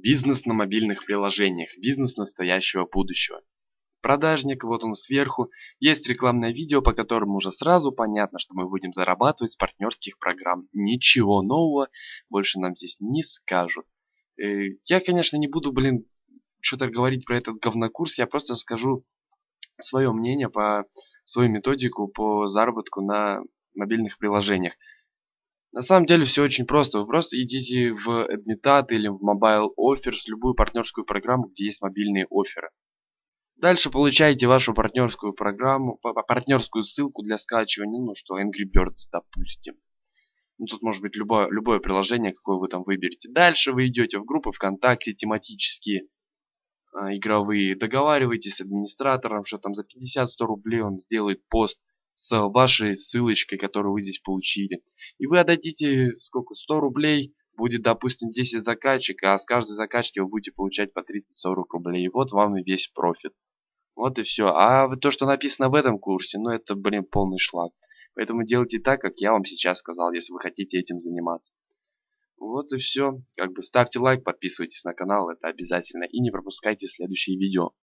Бизнес на мобильных приложениях. Бизнес настоящего будущего. Продажник, вот он сверху. Есть рекламное видео, по которому уже сразу понятно, что мы будем зарабатывать с партнерских программ. Ничего нового больше нам здесь не скажут. Э, я, конечно, не буду, блин, что-то говорить про этот говнокурс. Я просто скажу свое мнение по свою методику по заработку на мобильных приложениях. На самом деле все очень просто. Вы просто идите в Admitat или в Mobile Offers, любую партнерскую программу, где есть мобильные оферы. Дальше получаете вашу партнерскую программу, партнерскую ссылку для скачивания, ну что, Angry Birds, допустим. Ну, тут может быть любое, любое приложение, какое вы там выберете. Дальше вы идете в группы ВКонтакте тематические, э, игровые. Договариваетесь с администратором, что там за 50-100 рублей он сделает пост с вашей ссылочкой, которую вы здесь получили. И вы отдадите сколько? 100 рублей, будет, допустим, 10 заказчиков, а с каждой закачки вы будете получать по 30-40 рублей. И вот вам и весь профит. Вот и все. А то, что написано в этом курсе, ну это, блин, полный шлак. Поэтому делайте так, как я вам сейчас сказал, если вы хотите этим заниматься. Вот и все. Как бы ставьте лайк, подписывайтесь на канал, это обязательно. И не пропускайте следующие видео.